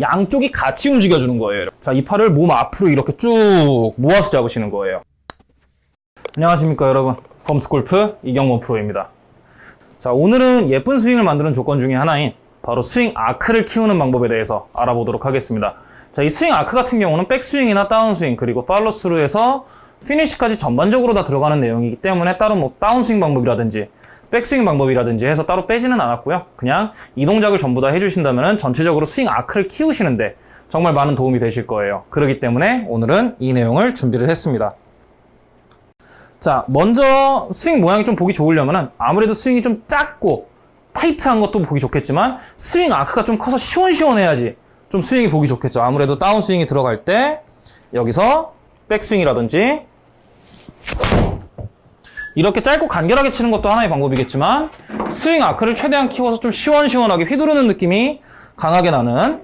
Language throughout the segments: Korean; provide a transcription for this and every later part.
양쪽이 같이 움직여주는 거예요. 자, 이 팔을 몸 앞으로 이렇게 쭉 모아서 잡으시는 거예요. 안녕하십니까, 여러분. 펌스골프 이경원 프로입니다. 자, 오늘은 예쁜 스윙을 만드는 조건 중에 하나인 바로 스윙 아크를 키우는 방법에 대해서 알아보도록 하겠습니다. 자, 이 스윙 아크 같은 경우는 백스윙이나 다운스윙, 그리고 팔로스루에서 피니시까지 전반적으로 다 들어가는 내용이기 때문에 따로 뭐 다운스윙 방법이라든지 백스윙 방법이라든지 해서 따로 빼지는 않았고요. 그냥 이 동작을 전부 다 해주신다면 전체적으로 스윙 아크를 키우시는데 정말 많은 도움이 되실 거예요. 그렇기 때문에 오늘은 이 내용을 준비를 했습니다. 자, 먼저 스윙 모양이 좀 보기 좋으려면 아무래도 스윙이 좀 작고 타이트한 것도 보기 좋겠지만 스윙 아크가 좀 커서 시원시원해야지 좀 스윙이 보기 좋겠죠. 아무래도 다운 스윙이 들어갈 때 여기서 백스윙이라든지 이렇게 짧고 간결하게 치는 것도 하나의 방법이겠지만 스윙 아크를 최대한 키워서 좀 시원시원하게 휘두르는 느낌이 강하게 나는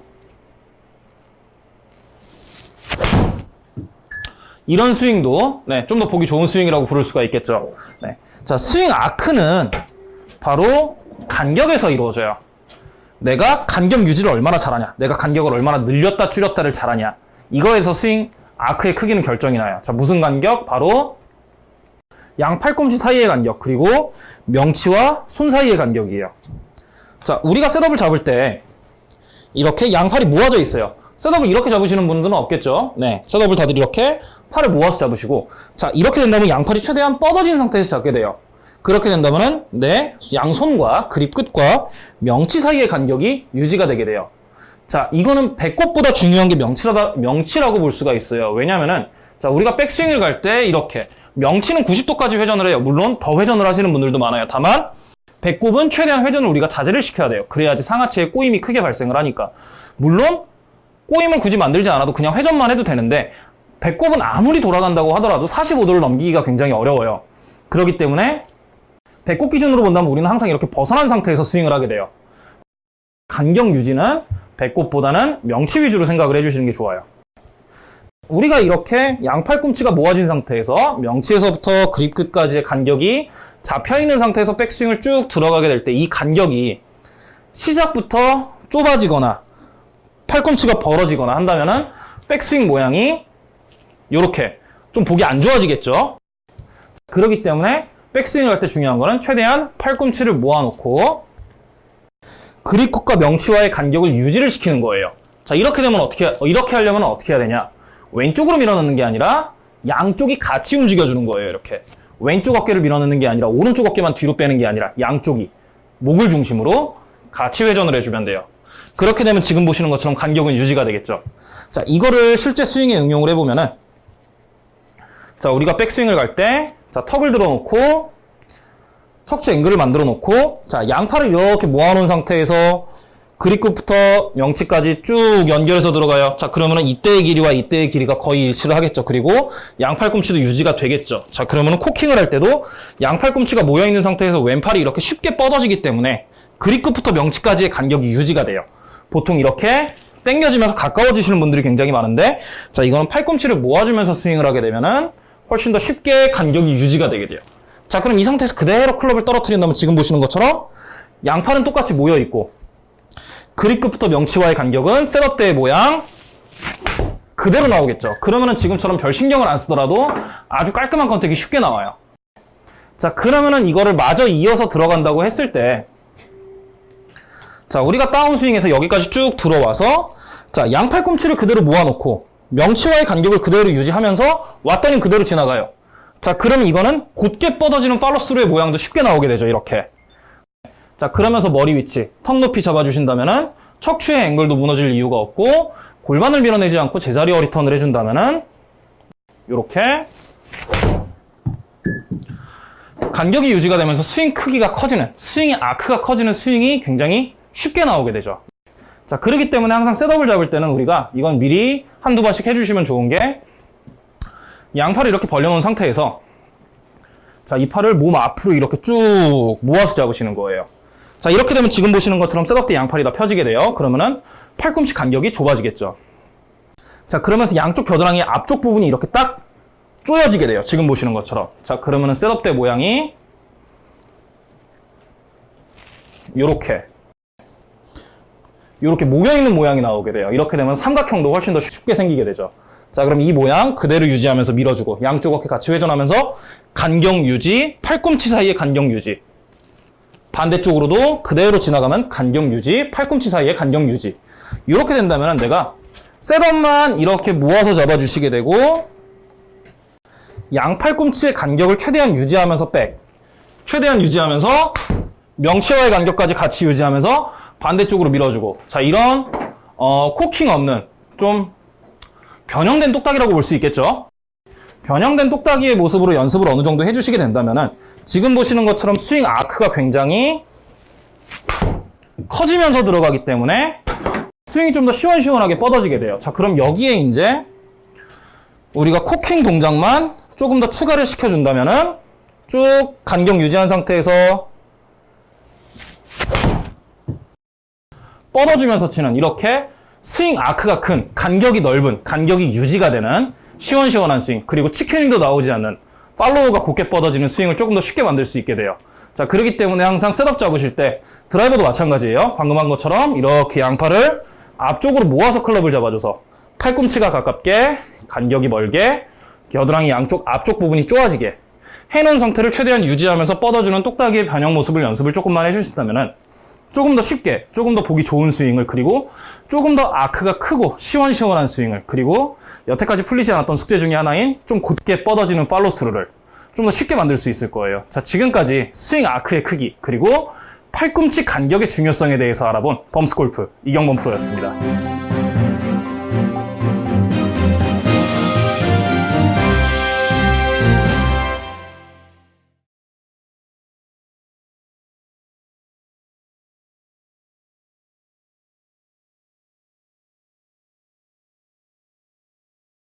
이런 스윙도 네, 좀 더 보기 좋은 스윙이라고 부를 수가 있겠죠. 네. 자, 스윙 아크는 바로 간격에서 이루어져요. 내가 간격 유지를 얼마나 잘하냐, 내가 간격을 얼마나 늘렸다 줄였다를 잘하냐, 이거에서 스윙 아크의 크기는 결정이 나요. 자, 무슨 간격? 바로 양 팔꿈치 사이의 간격, 그리고 명치와 손 사이의 간격이에요. 자, 우리가 셋업을 잡을 때 이렇게 양팔이 모아져 있어요. 셋업을 이렇게 잡으시는 분들은 없겠죠. 네, 셋업을 다들 이렇게 팔을 모아서 잡으시고 자, 이렇게 된다면 양팔이 최대한 뻗어진 상태에서 잡게 돼요. 그렇게 된다면 내 양손과 그립 끝과 명치 사이의 간격이 유지가 되게 돼요. 자, 이거는 배꼽보다 중요한 게 명치라다, 명치라고 볼 수가 있어요. 왜냐면은, 자, 우리가 백스윙을 갈 때 이렇게, 명치는 90도까지 회전을 해요. 물론 더 회전을 하시는 분들도 많아요. 다만, 배꼽은 최대한 회전을 우리가 자제를 시켜야 돼요. 그래야지 상하체에 꼬임이 크게 발생을 하니까. 물론, 꼬임을 굳이 만들지 않아도 그냥 회전만 해도 되는데, 배꼽은 아무리 돌아간다고 하더라도 45도를 넘기기가 굉장히 어려워요. 그렇기 때문에, 배꼽 기준으로 본다면 우리는 항상 이렇게 벗어난 상태에서 스윙을 하게 돼요. 간격 유지는 배꼽보다는 명치 위주로 생각을 해주시는 게 좋아요. 우리가 이렇게 양팔꿈치가 모아진 상태에서 명치에서부터 그립 끝까지의 간격이 잡혀있는 상태에서 백스윙을 쭉 들어가게 될 때 이 간격이 시작부터 좁아지거나 팔꿈치가 벌어지거나 한다면 백스윙 모양이 이렇게 좀 보기 안 좋아지겠죠. 그렇기 때문에 백스윙을 할 때 중요한 거는 최대한 팔꿈치를 모아놓고 그립컷과 명치와의 간격을 유지를 시키는 거예요. 자, 이렇게 되면 어떻게, 이렇게 하려면 어떻게 해야 되냐? 왼쪽으로 밀어넣는 게 아니라 양쪽이 같이 움직여주는 거예요, 이렇게. 왼쪽 어깨를 밀어넣는 게 아니라 오른쪽 어깨만 뒤로 빼는 게 아니라 양쪽이 목을 중심으로 같이 회전을 해주면 돼요. 그렇게 되면 지금 보시는 것처럼 간격은 유지가 되겠죠. 자, 이거를 실제 스윙에 응용을 해보면은 자, 우리가 백스윙을 갈 때, 자, 턱을 들어놓고 척추 앵글을 만들어 놓고 자 양팔을 이렇게 모아놓은 상태에서 그립끝부터 명치까지 쭉 연결해서 들어가요. 자 그러면은 이때의 길이와 이때의 길이가 거의 일치를 하겠죠. 그리고 양팔꿈치도 유지가 되겠죠. 자 그러면은 코킹을 할 때도 양팔꿈치가 모여 있는 상태에서 왼팔이 이렇게 쉽게 뻗어지기 때문에 그립끝부터 명치까지의 간격이 유지가 돼요. 보통 이렇게 당겨지면서 가까워지시는 분들이 굉장히 많은데 자 이거는 팔꿈치를 모아주면서 스윙을 하게 되면은 훨씬 더 쉽게 간격이 유지가 되게 돼요. 자 그럼 이 상태에서 그대로 클럽을 떨어뜨린다면 지금 보시는 것처럼 양팔은 똑같이 모여있고 그립끝부터 명치와의 간격은 셋업 때의 모양 그대로 나오겠죠. 그러면은 지금처럼 별 신경을 안 쓰더라도 아주 깔끔한 컨택이 쉽게 나와요. 자 그러면은 이거를 마저 이어서 들어간다고 했을 때 자, 우리가 다운스윙에서 여기까지 쭉 들어와서 자, 양팔꿈치를 그대로 모아놓고 명치와의 간격을 그대로 유지하면서 왔더니 그대로 지나가요. 자, 그러면 이거는 곧게 뻗어지는 팔로스루의 모양도 쉽게 나오게 되죠, 이렇게. 자, 그러면서 머리 위치, 턱 높이 잡아주신다면 은 척추의 앵글도 무너질 이유가 없고 골반을 밀어내지 않고 제자리에서 턴을 해준다면 은 이렇게 간격이 유지가 되면서 스윙 크기가 커지는, 스윙의 아크가 커지는 스윙이 굉장히 쉽게 나오게 되죠. 자, 그렇기 때문에 항상 setup을 잡을 때는 우리가 이건 미리 한두 번씩 해주시면 좋은 게 양팔을 이렇게 벌려놓은 상태에서 자, 이 팔을 몸 앞으로 이렇게 쭉 모아서 잡으시는 거예요. 자, 이렇게 되면 지금 보시는 것처럼 setup 때 양팔이 다 펴지게 돼요. 그러면은 팔꿈치 간격이 좁아지겠죠. 자, 그러면서 양쪽 겨드랑이 앞쪽 부분이 이렇게 딱 쪼여지게 돼요. 지금 보시는 것처럼. 자, 그러면은 setup 때 모양이 요렇게 이렇게 모여있는 모양이 나오게 돼요. 이렇게 되면 삼각형도 훨씬 더 쉽게 생기게 되죠. 자, 그럼 이 모양 그대로 유지하면서 밀어주고 양쪽 어깨 같이 회전하면서 간격 유지, 팔꿈치 사이의 간격 유지. 반대쪽으로도 그대로 지나가면 간격 유지, 팔꿈치 사이의 간격 유지. 이렇게 된다면 내가 셋업만 이렇게 모아서 잡아주시게 되고 양 팔꿈치의 간격을 최대한 유지하면서 백. 최대한 유지하면서 명치와의 간격까지 같이 유지하면서 반대쪽으로 밀어주고 자 이런 어, 코킹 없는 좀 변형된 똑딱이라고 볼 수 있겠죠 변형된 똑딱이의 모습으로 연습을 어느 정도 해주시게 된다면 지금 보시는 것처럼 스윙 아크가 굉장히 커지면서 들어가기 때문에 스윙이 좀 더 시원시원하게 뻗어지게 돼요. 자 그럼 여기에 이제 우리가 코킹 동작만 조금 더 추가를 시켜준다면은 쭉 간격 유지한 상태에서 뻗어주면서 치는 이렇게 스윙 아크가 큰 간격이 넓은 간격이 유지가 되는 시원시원한 스윙 그리고 chicken wing도 나오지 않는 follow가 곧게 뻗어지는 스윙을 조금 더 쉽게 만들 수 있게 돼요. 자 그렇기 때문에 항상 setup 잡으실 때 드라이버도 마찬가지예요. 방금 한 것처럼 이렇게 양팔을 앞쪽으로 모아서 클럽을 잡아줘서 팔꿈치가 가깝게 간격이 멀게 겨드랑이 양쪽 앞쪽 부분이 쪼아지게 해놓은 상태를 최대한 유지하면서 뻗어주는 똑딱이의 변형 모습을 연습을 조금만 해주신다면 조금 더 쉽게 조금 더 보기 좋은 스윙을 그리고 조금 더 아크가 크고 시원시원한 스윙을 그리고 여태까지 풀리지 않았던 숙제 중에 하나인 좀 곧게 뻗어지는 팔로스루를 좀 더 쉽게 만들 수 있을 거예요. 자 지금까지 스윙 아크의 크기 그리고 팔꿈치 간격의 중요성에 대해서 알아본 범스골프 이경범 프로였습니다